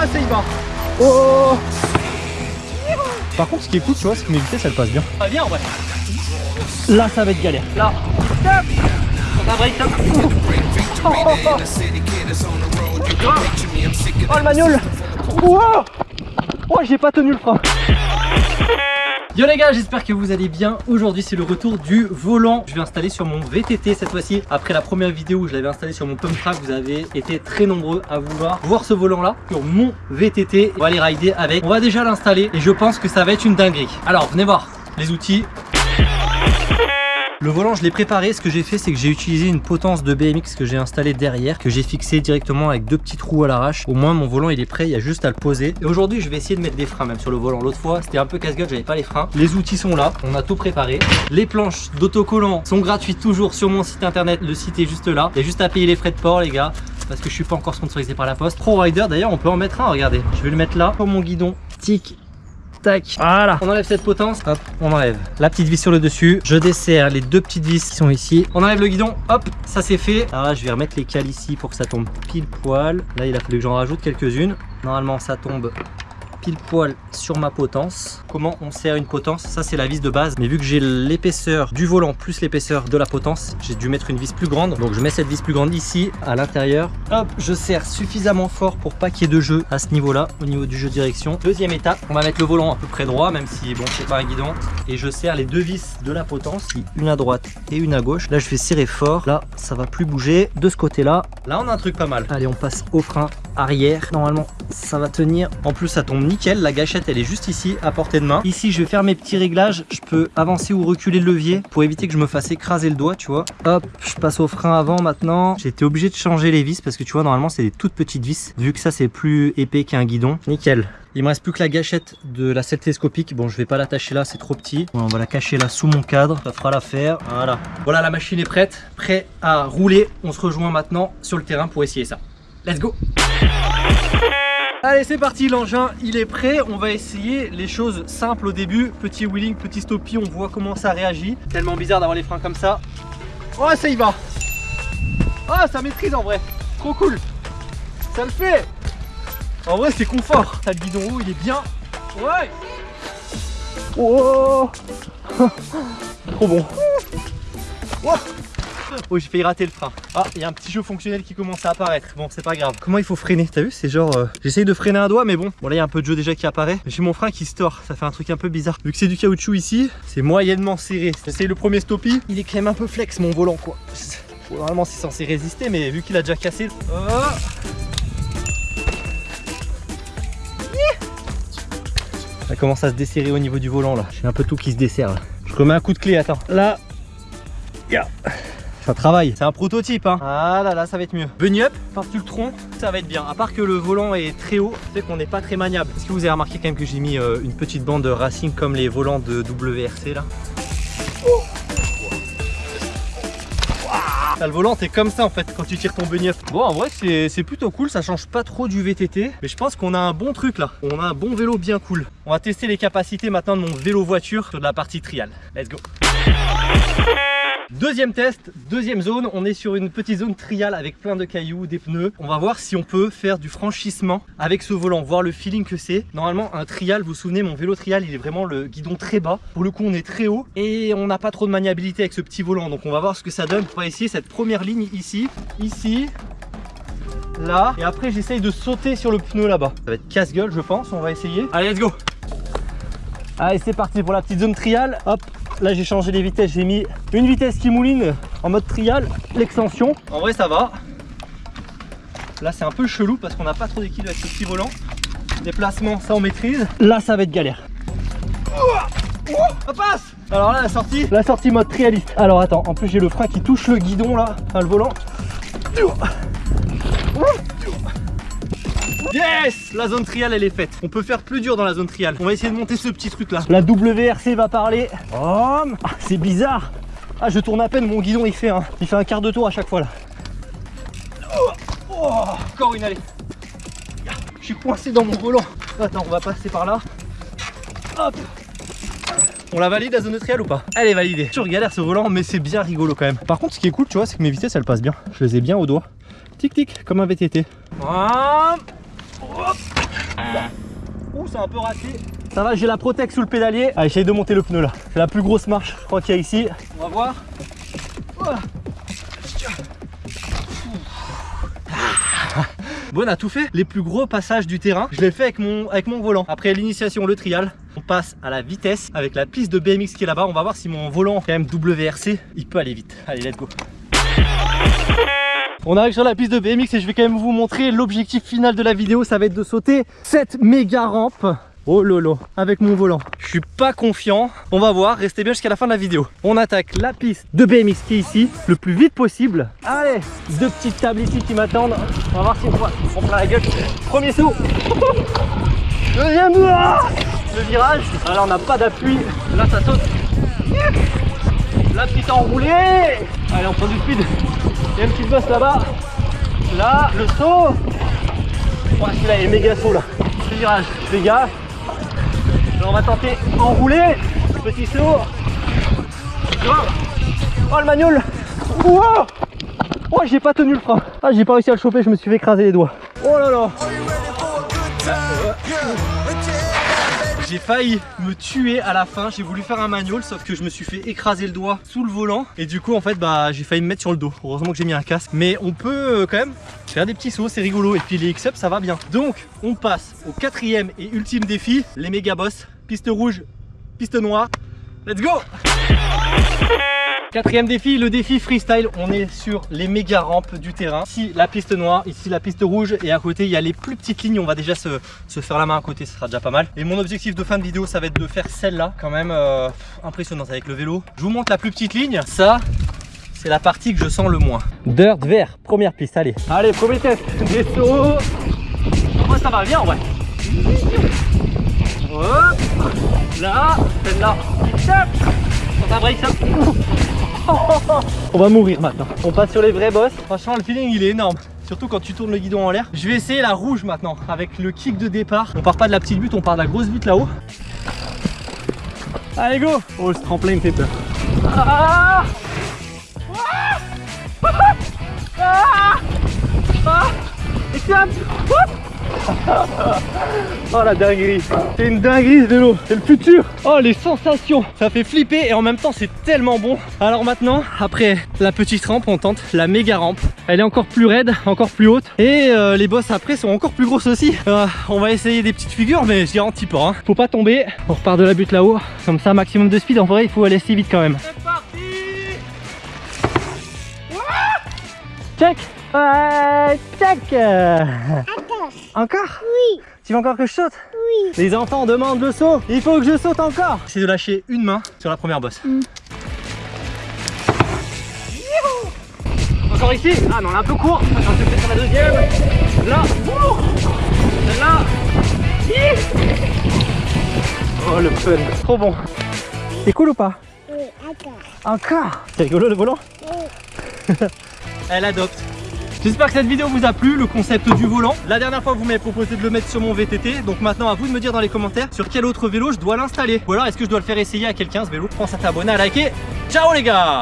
Oh, ça y va. Oh Par contre, ce qui est cool, tu vois, c'est que mes vitesses, elles passent bien. Ah, ouais. Là, ça va être galère. Là. Stop. On a break. Oh, oh, oh. Oh, le manuel Wow Oh, j'ai pas tenu le frein. Yo les gars, j'espère que vous allez bien. Aujourd'hui, c'est le retour du volant. Je vais installer sur mon VTT cette fois-ci. Après la première vidéo où je l'avais installé sur mon pump track, vous avez été très nombreux à vouloir voir ce volant-là sur mon VTT. On va aller rider avec. On va déjà l'installer et je pense que ça va être une dinguerie. Alors, venez voir les outils. Le volant je l'ai préparé, ce que j'ai fait c'est que j'ai utilisé une potence de BMX que j'ai installée derrière, que j'ai fixé directement avec deux petits trous à l'arrache. Au moins mon volant il est prêt, il y a juste à le poser. Et aujourd'hui je vais essayer de mettre des freins même sur le volant. L'autre fois c'était un peu casse-gueule, j'avais pas les freins. Les outils sont là, on a tout préparé. Les planches d'autocollant sont gratuites toujours sur mon site internet, le site est juste là. Il y a juste à payer les frais de port les gars parce que je suis pas encore sponsorisé par la poste. Pro Rider d'ailleurs on peut en mettre un, regardez. Je vais le mettre là pour mon guidon. Tic, Tac, voilà. On enlève cette potence, hop, on enlève la petite vis sur le dessus. Je desserre les deux petites vis qui sont ici. On enlève le guidon, hop, ça c'est fait. Alors là, je vais remettre les cales ici pour que ça tombe pile poil. Là, il a fallu que j'en rajoute quelques-unes. Normalement, ça tombe pile poil sur ma potence. Comment on sert une potence Ça c'est la vis de base. Mais vu que j'ai l'épaisseur du volant plus l'épaisseur de la potence, j'ai dû mettre une vis plus grande. Donc je mets cette vis plus grande ici à l'intérieur. Hop, je serre suffisamment fort pour pas qu'il y ait de jeu à ce niveau-là, au niveau du jeu direction. Deuxième étape, on va mettre le volant à peu près droit, même si bon c'est pas un guidon. Et je serre les deux vis de la potence, une à droite et une à gauche. Là je vais serrer fort. Là ça va plus bouger. De ce côté-là, là on a un truc pas mal. Allez on passe au frein arrière. Normalement ça va tenir. En plus ça tombe nickel. La gâchette elle est juste ici à portée de main. Ici je vais faire mes petits réglages. Je peux avancer ou reculer le levier pour éviter que je me fasse écraser le doigt tu vois. Hop je passe au frein avant maintenant. J'ai été obligé de changer les vis parce que tu vois normalement c'est des toutes petites vis. Vu que ça c'est plus épais qu'un guidon. Nickel. Il me reste plus que la gâchette de la selle télescopique. Bon, je vais pas l'attacher là, c'est trop petit. on va la cacher là sous mon cadre. Ça fera l'affaire. Voilà. Voilà, la machine est prête. Prêt à rouler. On se rejoint maintenant sur le terrain pour essayer ça. Let's go Allez c'est parti l'engin il est prêt. On va essayer les choses simples au début. Petit wheeling petit stoppie on voit comment ça réagit. Tellement bizarre d'avoir les freins comme ça. Oh ça y va. Oh ça maîtrise en vrai. Trop cool. Ça le fait. En vrai c'est confort. Ça le guidon haut il est bien. Ouais. Oh. Trop bon. Oh Oh j'ai failli rater le frein Ah il y a un petit jeu fonctionnel qui commence à apparaître. Bon c'est pas grave. Comment il faut freiner? T'as vu? C'est genre euh, J'essaye de freiner un doigt mais bon. Bon là il y a un peu de jeu déjà qui apparaît. J'ai mon frein qui se tord Ça fait un truc un peu bizarre. Vu que c'est du caoutchouc ici C'est moyennement serré. C'est le premier stoppie. Il est quand même un peu flex mon volant quoi. Normalement c'est censé résister mais vu qu'il a déjà cassé oh. Ça commence à se desserrer au niveau du volant là. J'ai un peu tout qui se desserre là. Je remets un coup de clé attends. Là. Yeah ça travaille. C'est un prototype hein. Ah là là, ça va être mieux. Bunny up, par-dessus le tronc, ça va être bien. À part que le volant est très haut, c'est qu'on n'est pas très maniable. Est-ce que vous avez remarqué quand même que j'ai mis euh, une petite bande de racing comme les volants de WRC là? Le volant c'est comme ça en fait quand tu tires ton bunny up. Bon en vrai c'est plutôt cool, ça change pas trop du VTT. Mais je pense qu'on a un bon truc là. On a un bon vélo bien cool. On va tester les capacités maintenant de mon vélo voiture sur de la partie trial. Let's go Deuxième test, deuxième zone, on est sur une petite zone trial avec plein de cailloux, des pneus. On va voir si on peut faire du franchissement avec ce volant, voir le feeling que c'est. Normalement un trial, vous vous souvenez mon vélo trial il est vraiment le guidon très bas. Pour le coup on est très haut et on n'a pas trop de maniabilité avec ce petit volant. Donc on va voir ce que ça donne. On va essayer cette première ligne ici, ici, là. Et après j'essaye de sauter sur le pneu là-bas. Ça va être casse-gueule je pense, on va essayer. Allez let's go Allez c'est parti pour la petite zone trial. Hop, Là j'ai changé les vitesses, j'ai mis une vitesse qui mouline en mode trial, l'extension. En vrai ça va. Là c'est un peu chelou parce qu'on n'a pas trop d'équilibre avec ce petit volant. Déplacement, ça on maîtrise. Là ça va être galère. Ça passe Alors là la sortie, la sortie mode trialiste. Alors attends, en plus j'ai le frein qui touche le guidon là, enfin le volant. Yes La zone trial elle est faite. On peut faire plus dur dans la zone trial. On va essayer de monter ce petit truc là. La WRC va parler. Oh, ah, c'est bizarre. Ah je tourne à peine, mon guidon il fait un, il fait un quart de tour à chaque fois là. Oh, encore une allée. Je suis coincé dans mon volant. Attends, on va passer par là. Hop on la valide la zone de trial ou pas? Elle est validée. Toujours galère ce volant mais c'est bien rigolo quand même. Par contre ce qui est cool tu vois c'est que mes vitesses elles passent bien. Je les ai bien au doigt. Tic tic comme un VTT. Ouh, c'est un peu raté. Ça va, j'ai la Protec sous le pédalier. Allez, j'essaye de monter le pneu là. C'est la plus grosse marche, je crois qu'il y a ici. On va voir. Voilà. Bon, on a tout fait. Les plus gros passages du terrain, je l'ai fait avec mon, avec mon volant. Après l'initiation, le trial, on passe à la vitesse avec la piste de BMX qui est là-bas. On va voir si mon volant, quand même WRC, il peut aller vite. Allez, let's go. On arrive sur la piste de BMX et je vais quand même vous montrer l'objectif final de la vidéo. Ça va être de sauter cette méga rampe. Oh lolo, avec mon volant. Je suis pas confiant. On va voir, restez bien jusqu'à la fin de la vidéo. On attaque la piste de BMX qui est ici, le plus vite possible. Allez, deux petites tables ici qui m'attendent. On va voir si on voit. On prend la gueule. Premier saut. Deuxième ah Le virage. Ah, là, on n'a pas d'appui. Là, ça saute. La petite enroulée. Allez, on prend du speed. Il y a une petite bosse là-bas. Là, le saut. Oh, celui-là, il est méga saut là. Le virage. Gars, Là, on va tenter enrouler. Petit saut. Oh, le manuel. Wow oh, j'ai pas tenu le frein. Ah, j'ai pas réussi à le choper, je me suis fait écraser les doigts. Oh là là. J'ai failli me tuer à la fin, j'ai voulu faire un manual sauf que je me suis fait écraser le doigt sous le volant. Et du coup en fait bah j'ai failli me mettre sur le dos. Heureusement que j'ai mis un casque. Mais on peut euh, quand même faire des petits sauts, c'est rigolo. Et puis les X-Up ça va bien. Donc on passe au quatrième et ultime défi, les méga boss, piste rouge, piste noire. Let's go Quatrième défi, le défi freestyle. On est sur les méga rampes du terrain. Ici la piste noire, ici la piste rouge et à côté il y a les plus petites lignes. On va déjà se, se faire la main à côté, ce sera déjà pas mal. Et mon objectif de fin de vidéo, ça va être de faire celle-là, quand même euh, impressionnante avec le vélo. Je vous montre la plus petite ligne. Ça, c'est la partie que je sens le moins. Dirt vert, première piste, allez. Allez, premier test, des sauts. Moi ça va bien en vrai. Hop, là, celle-là, ça. On va mourir maintenant. On passe sur les vrais boss. Franchement, le feeling il est énorme. Surtout quand tu tournes le guidon en l'air. Je vais essayer la rouge maintenant avec le kick de départ. On part pas de la petite butte, on part de la grosse butte là-haut. Allez go Oh ce tremplin me fait peur. Ah ah ah Excellent Oh la dinguerie. C'est une dinguerie ce vélo. C'est le futur. Oh les sensations. Ça fait flipper et en même temps c'est tellement bon. Alors maintenant, après la petite rampe, on tente la méga rampe. Elle est encore plus raide, encore plus haute. Et euh, les bosses après sont encore plus grosses aussi. Euh, On va essayer des petites figures mais je garantis pas hein. Faut pas tomber, on repart de la butte là-haut. Comme ça maximum de speed, en vrai il faut aller assez vite quand même. C'est parti. Check Ouais, Check encore Oui. Tu veux encore que je saute Oui. Les enfants demandent le saut. Il faut que je saute encore. C'est de lâcher une main sur la première bosse. Encore ici Ah non, on est un peu court. Je vais faire sur la deuxième. Là. Là Oh le fun. Trop bon. C'est cool ou pas Oui, encore. Encore. C'est rigolo le volant Oui. Elle adopte J'espère que cette vidéo vous a plu, le concept du volant. La dernière fois, vous m'avez proposé de le mettre sur mon VTT. Donc maintenant, à vous de me dire dans les commentaires sur quel autre vélo je dois l'installer. Ou alors, est-ce que je dois le faire essayer à quelqu'un ce vélo? Pense à t'abonner, à liker. Ciao les gars